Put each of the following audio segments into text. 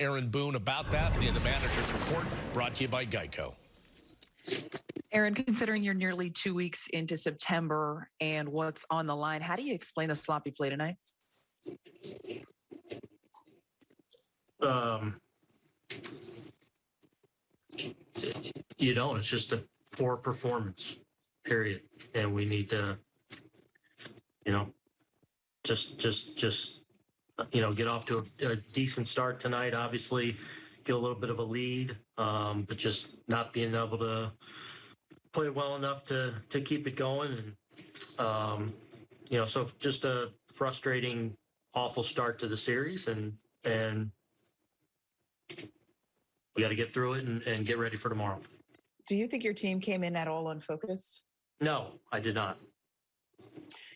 Aaron Boone about that in the manager's report brought to you by Geico. Aaron, considering you're nearly two weeks into September and what's on the line, how do you explain the sloppy play tonight? Um, you don't. It's just a poor performance, period. And we need to, you know, just, just, just, you know, get off to a, a decent start tonight. Obviously, get a little bit of a lead, um, but just not being able to play well enough to to keep it going. And um, you know, so just a frustrating, awful start to the series, and and we got to get through it and, and get ready for tomorrow. Do you think your team came in at all unfocused? No, I did not.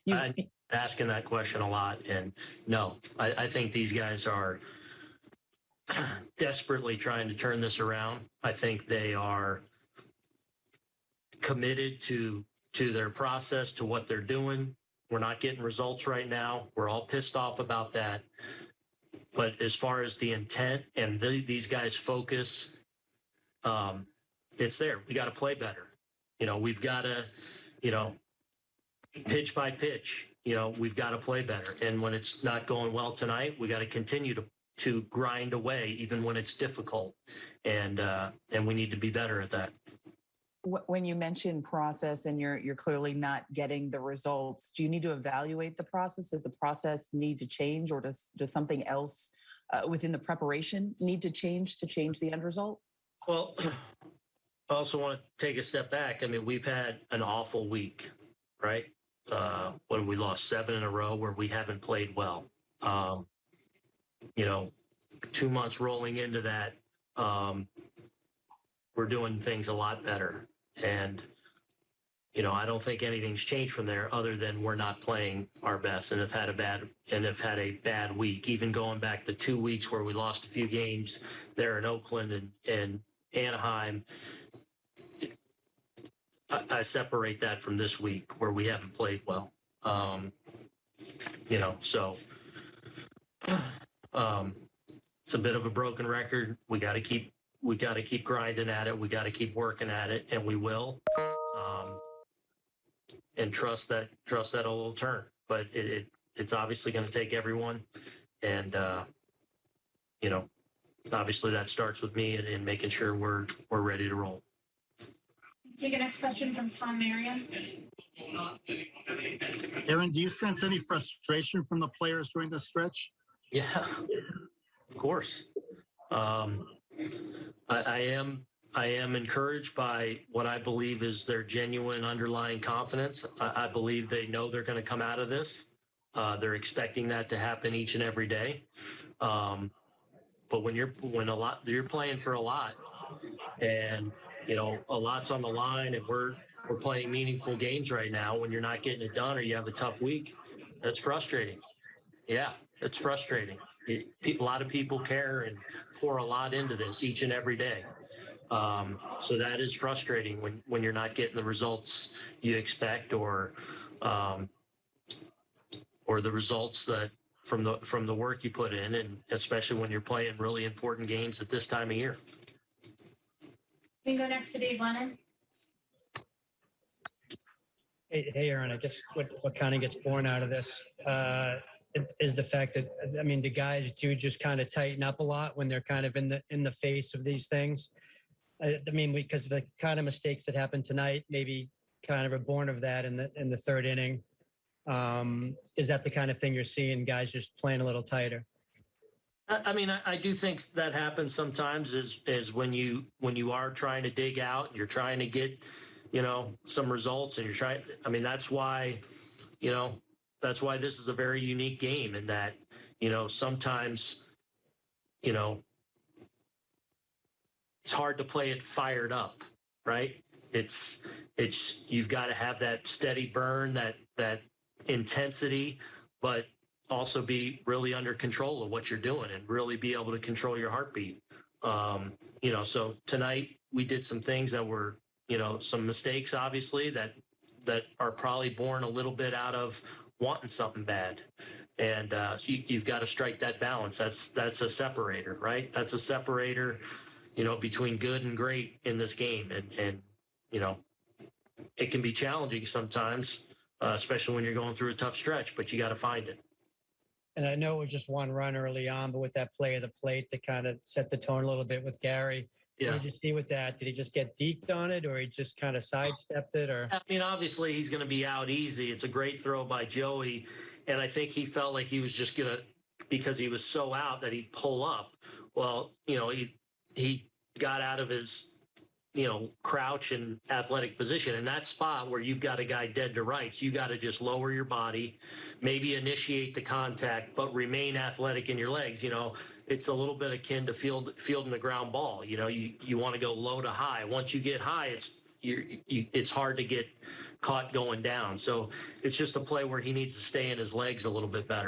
You, I- Asking that question a lot, and no, I, I think these guys are desperately trying to turn this around. I think they are committed to to their process, to what they're doing. We're not getting results right now. We're all pissed off about that. But as far as the intent and the, these guys' focus, um, it's there. We got to play better. You know, we've got to, you know, pitch by pitch. You know, we've got to play better. And when it's not going well tonight, we got to continue to to grind away, even when it's difficult. And uh, and we need to be better at that. when you mention process and you're you're clearly not getting the results, do you need to evaluate the process? Does the process need to change, or does does something else uh, within the preparation need to change to change the end result? Well, I also want to take a step back. I mean, we've had an awful week, right? Uh, when we lost seven in a row where we haven't played well. Um, you know, two months rolling into that, um, we're doing things a lot better. And, you know, I don't think anything's changed from there other than we're not playing our best and have had a bad and have had a bad week. Even going back to two weeks where we lost a few games there in Oakland and, and Anaheim. I, I separate that from this week where we haven't played well. Um, you know, so um, it's a bit of a broken record. We got to keep we got to keep grinding at it. We got to keep working at it, and we will. Um, and trust that trust that it'll turn. But it, it it's obviously going to take everyone, and uh, you know, obviously that starts with me and, and making sure we're we're ready to roll. Take a next question from Tom Marion. Aaron, do you sense any frustration from the players during this stretch? Yeah, of course. Um, I, I am I am encouraged by what I believe is their genuine underlying confidence. I, I believe they know they're going to come out of this. Uh, they're expecting that to happen each and every day. Um, but when you're when a lot you're playing for a lot, and you know a lot's on the line, and we're we're playing meaningful games right now. When you're not getting it done, or you have a tough week, that's frustrating. Yeah, it's frustrating. It, a lot of people care and pour a lot into this each and every day. Um, so that is frustrating when, when you're not getting the results you expect or um, or the results that from the from the work you put in, and especially when you're playing really important games at this time of year. We go next to Dave Lennon. Hey, hey, Aaron, I guess what, what kind of gets born out of this uh, is the fact that, I mean, the guys do just kind of tighten up a lot when they're kind of in the, in the face of these things. I, I mean, because the kind of mistakes that happened tonight, maybe kind of are born of that in the, in the third inning. Um, is that the kind of thing you're seeing guys just playing a little tighter? I, mean, I, I do think that happens sometimes is, is when you, when you are trying to dig out, you're trying to get, you know, some results and you're trying, I mean, that's why, you know, that's why this is a very unique game in that, you know, sometimes, you know, it's hard to play it fired up, right? It's, it's, you've got to have that steady burn, that, that intensity, but also be really under control of what you're doing and really be able to control your heartbeat. Um, you know, so tonight we did some things that were, you know, some mistakes obviously that that are probably born a little bit out of wanting something bad. And uh, so you, you've got to strike that balance. That's that's a separator, right? That's a separator, you know, between good and great in this game. And and you know, it can be challenging sometimes, uh, especially when you're going through a tough stretch. But you got to find it. And I know it was just one run early on, but with that play of the plate that kind of set the tone a little bit with Gary. Yeah. What did you see with that? Did he just get deked on it or he just kind of sidestepped it or? I mean, obviously he's going to be out easy. It's a great throw by Joey, and I think he felt like he was just going to because he was so out that he'd pull up. Well, you know, he he got out of his you know crouch and athletic position in that spot where you've got a guy dead to rights. You got to just lower your body, maybe initiate the contact, but remain athletic in your legs. You know. It's a little bit akin to field fielding the ground ball. You know, you, you want to go low to high. Once you get high, it's you're, you, it's hard to get caught going down. So it's just a play where he needs to stay in his legs a little bit better.